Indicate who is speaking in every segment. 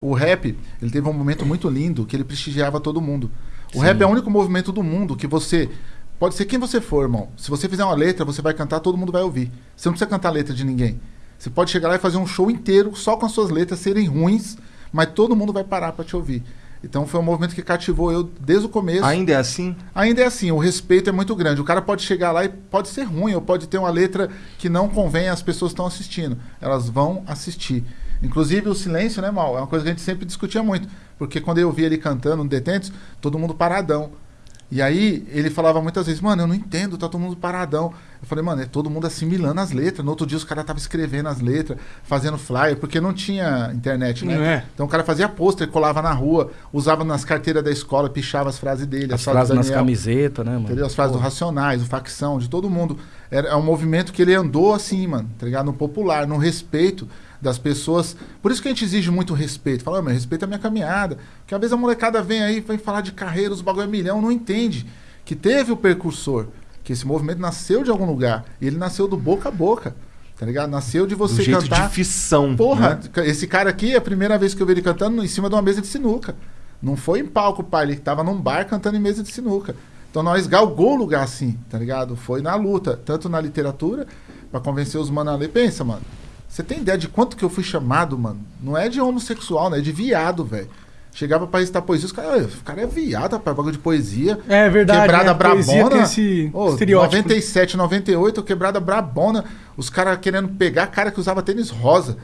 Speaker 1: O rap, ele teve um momento muito lindo que ele prestigiava todo mundo. O
Speaker 2: Sim.
Speaker 1: rap é o único movimento do mundo que você. Pode ser quem você for, irmão. Se você fizer uma letra, você vai cantar, todo mundo vai ouvir. Você não precisa cantar a letra de ninguém. Você pode chegar lá e fazer um show inteiro só com as suas letras serem ruins, mas todo mundo vai parar pra te ouvir. Então foi um movimento que cativou eu desde o começo.
Speaker 2: Ainda é assim?
Speaker 1: Ainda é assim, o respeito é muito grande. O cara pode chegar lá e pode ser ruim, ou pode ter uma letra que não convém às pessoas que estão assistindo. Elas vão assistir. Inclusive o silêncio, né, Mal? É uma coisa que a gente sempre discutia muito. Porque quando eu via ele cantando no Detentos, todo mundo paradão. E aí ele falava muitas vezes, mano, eu não entendo, tá todo mundo paradão. Eu falei, mano, é todo mundo assimilando as letras. No outro dia os caras estavam escrevendo as letras, fazendo flyer, porque não tinha internet, né?
Speaker 3: Não é.
Speaker 1: Então o cara fazia pôster, colava na rua, usava nas carteiras da escola, pichava as frases dele.
Speaker 3: As
Speaker 1: a frase do
Speaker 3: frases nas
Speaker 1: Daniel.
Speaker 3: camisetas, né, mano?
Speaker 1: Entendeu? As frases do Racionais, do Facção, de todo mundo. Era, é um movimento que ele andou assim, mano, tá ligado? No popular, no respeito das pessoas. Por isso que a gente exige muito respeito. Fala, "Ô, meu, respeita a minha caminhada. Porque às vezes a molecada vem aí, vem falar de carreira, os bagulho é milhão, não entende que teve o percursor, que esse movimento nasceu de algum lugar. E ele nasceu do boca a boca. Tá ligado? Nasceu de
Speaker 2: Do
Speaker 1: você
Speaker 2: jeito
Speaker 1: cantar.
Speaker 2: de fissão.
Speaker 1: Porra,
Speaker 2: né?
Speaker 1: esse cara aqui, é a primeira vez que eu vi ele cantando em cima de uma mesa de sinuca. Não foi em palco, pai. Ele tava num bar cantando em mesa de sinuca. Então nós galgou o lugar assim, tá ligado? Foi na luta, tanto na literatura, pra convencer os mano a ler. Pensa, mano. Você tem ideia de quanto que eu fui chamado, mano? Não é de homossexual, né? É de viado, velho. Chegava pra recitar poesia, os caras, "Ô, o cara é viado, rapaz, bagulho de poesia.
Speaker 3: É verdade.
Speaker 1: Quebrada
Speaker 3: né?
Speaker 1: Brabona.
Speaker 3: tem esse estereótipo.
Speaker 1: 97, 98, quebrada brabona. Os caras querendo pegar cara que usava tênis rosa.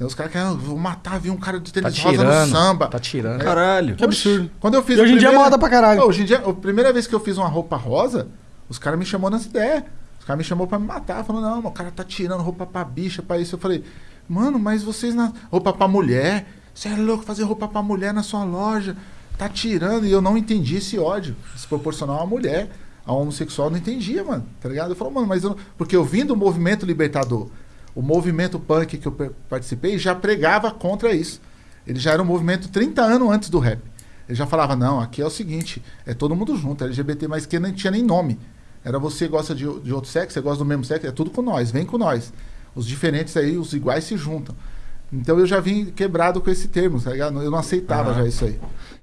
Speaker 1: Os caras querendo, vou matar, vi um cara de
Speaker 3: Tá
Speaker 1: tênis rosa no
Speaker 3: tirando.
Speaker 1: samba.
Speaker 3: Tá tirando.
Speaker 2: Caralho.
Speaker 3: Que absurdo.
Speaker 1: Quando eu fiz
Speaker 3: E hoje em dia é moda pra caralho.
Speaker 1: Ô, Hoje em dia, a primeira vez que eu fiz uma roupa rosa, os caras me chamou nessa ideia. Os caras me chamou pra me matar. Falando, não, o cara tá tirando roupa pra bicha, pra isso. Eu falei, mano, mas vocês na. Roupa pra mulher? Você é louco fazer roupa pra mulher na sua loja? Tá tirando. E eu não entendi esse ódio. Desproporcional à mulher. A homossexual não entendia, mano. Tá ligado? Eu falo, mano, mas eu. Porque eu vim do movimento libertador. O movimento punk que eu participei já pregava contra isso. Ele já era um movimento 30 anos antes do rap. Ele já falava, não, aqui é o seguinte, é todo mundo junto, LGBT, mas que não tinha nem nome. Era você gosta de, de outro sexo, você gosta do mesmo sexo, é tudo com nós, vem com nós. Os diferentes aí, os iguais se juntam. Então eu já vim quebrado com esse termo, tá ligado? Eu não aceitava
Speaker 2: Aham.
Speaker 1: já isso aí.